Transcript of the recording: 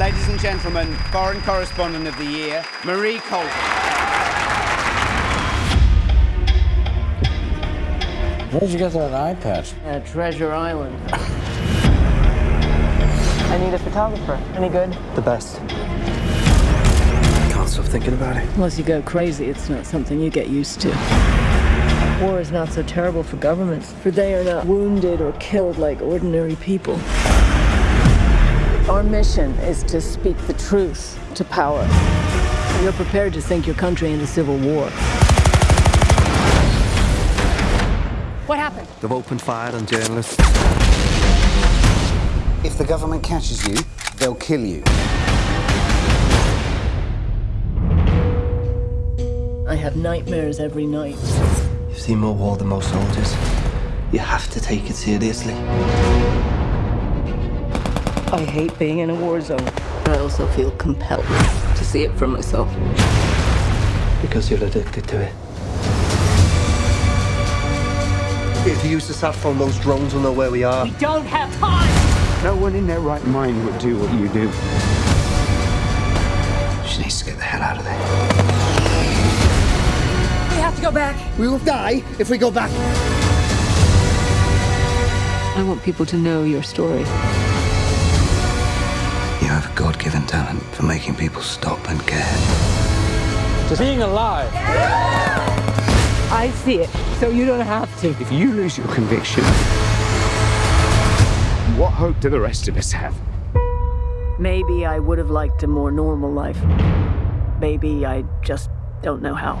and gentlemen, Foreign Correspondent of the Year, Marie Colvin. Where'd you get that eye patch? Uh, At Treasure Island. I need a photographer. Any good? The best. Can't stop thinking about it. Unless you go crazy, it's not something you get used to. War is not so terrible for governments, for they are not wounded or killed like ordinary people. Our mission is to speak the truth to power. You're prepared to sink your country into civil war. What happened? They've opened fire on journalists. If the government catches you, they'll kill you. I have nightmares every night. You've seen more war than most soldiers. You have to take it seriously. I hate being in a war zone. But I also feel compelled to see it for myself. Because you're addicted to it. If you use the sat phone, those drones will know where we are. We don't have time! No one in their right mind would do what you do. She needs to get the hell out of there. We have to go back. We will die if we go back. I want people to know your story. You have a God-given talent for making people stop and care. Just being alive. I see it, so you don't have to. If you lose your conviction, what hope do the rest of us have? Maybe I would have liked a more normal life. Maybe I just don't know how.